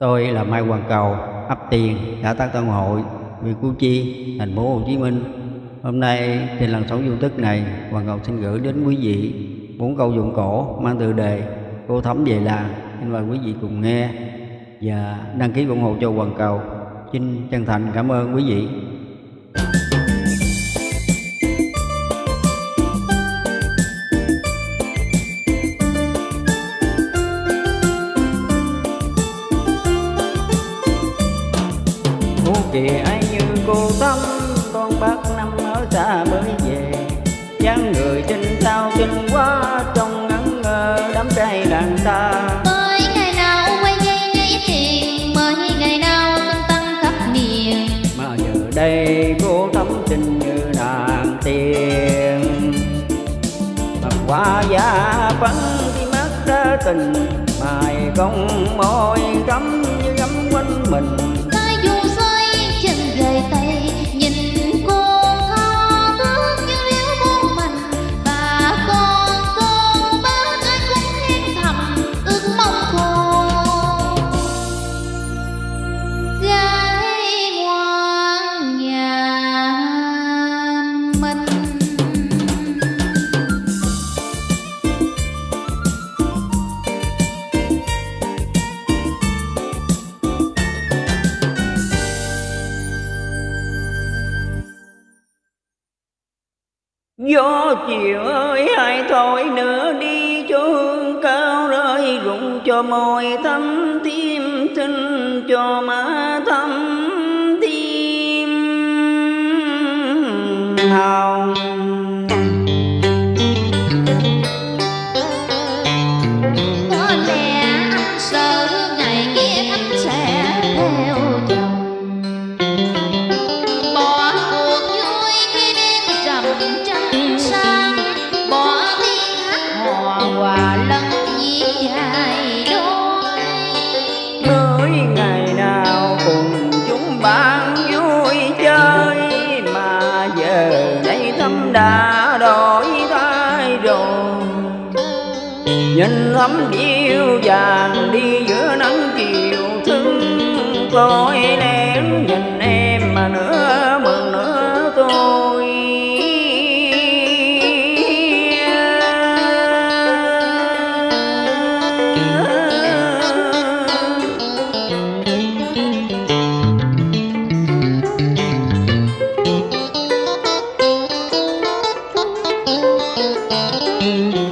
Tôi là Mai Hoàng Cầu, ấp Tiền, xã Tân Tân Hội, huyện Củ Chi, thành phố Hồ Chí Minh. Hôm nay trên lần sống du tức này, Hoàng Cầu xin gửi đến quý vị bốn câu dụng cổ mang tựa đề Cô Thấm về làng. Xin mời quý vị cùng nghe và đăng ký ủng hộ cho Hoàng Cầu. Xin chân thành cảm ơn quý vị. Kìa ai như cô tâm Con bác năm ở xa mới về. Dáng người trên sao xinh quá Trông ngẩn ngơ đám trai làng ta. Mới ngày nào quay dây lấy tiền Mới ngày nào tung tăng khắp miền Mà giờ đây cô thắm xinh như nàng tiên Mà qua giá phấn khi mắt tình Mài công môi thắm như gấm quanh mình Gió chiều ơi, hai thôi nữa đi cho hương cao rơi rụng cho môi thắm tim xin cho má thắm tim. Hồng Có lẽ đổi thay rồi. Nhìn thắm điêu vàng đi giữa nắng chiều thương, Tôi lén nhìn em mà nữa Em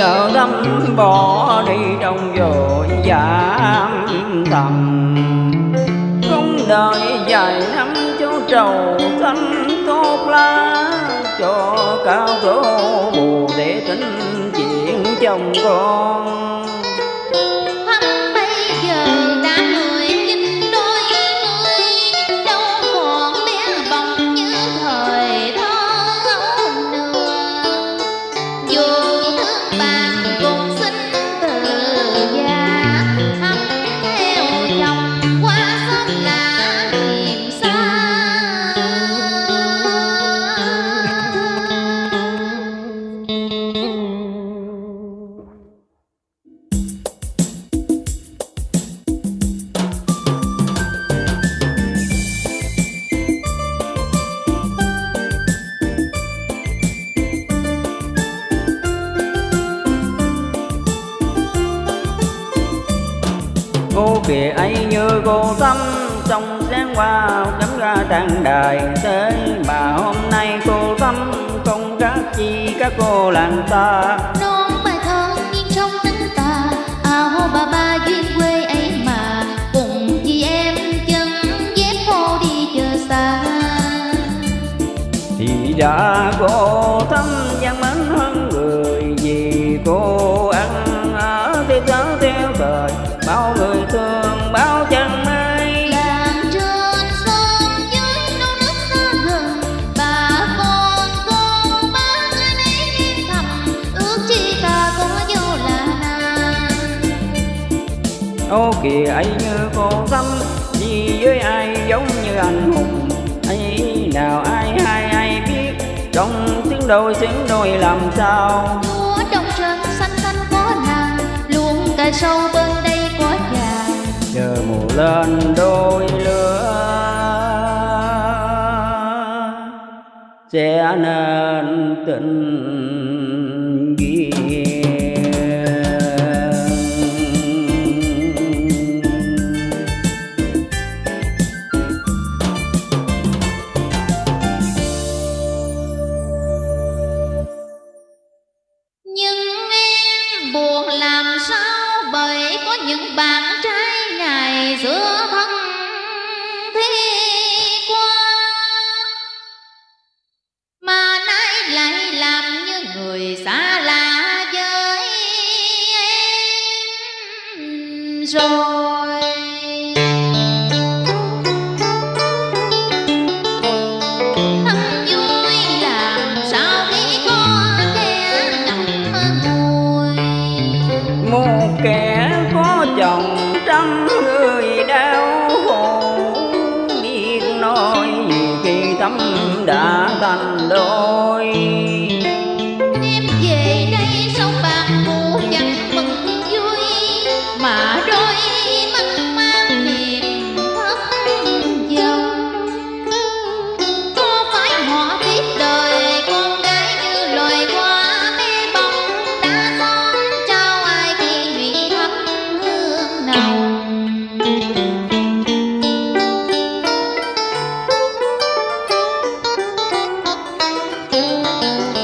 chợ đâm bỏ đi trong vội giảm thầm Không đợi dài năm cho trầu xanh tốt lá, Cho cao số bù để tính chuyện chồng con. Cô kìa ấy như cô tâm trong sáng qua cắm ra trang đài. Thế mà hôm nay cô tâm không khác chi các cô làng ta. Non bài thơ nghiêng trong nắng tà áo bà ba duyên quê ấy mà. Cùng chị em chân dép cô đi chờ xa. Thì đã cô khổ kìa ấy như cô tâm đi với ai giống như anh hùng ấy nào ai ai ai biết. Trong tiếng đôi tiếng đôi làm sao? Lúa trong sân xanh xanh có nàng luôn cài sâu bên đây có già chờ mùa lên đôi lửa sẽ nên tình đã thành đôi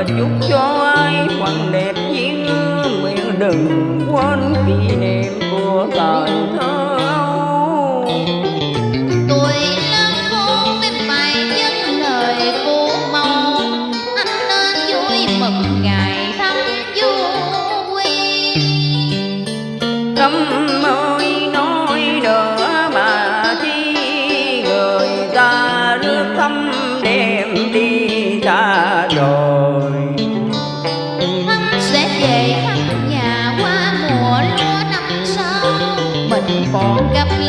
là chúc cho ai quặng đẹp duyên nguyện đừng quên kỷ niệm của thời thơ. Hãy subscribe một con gấp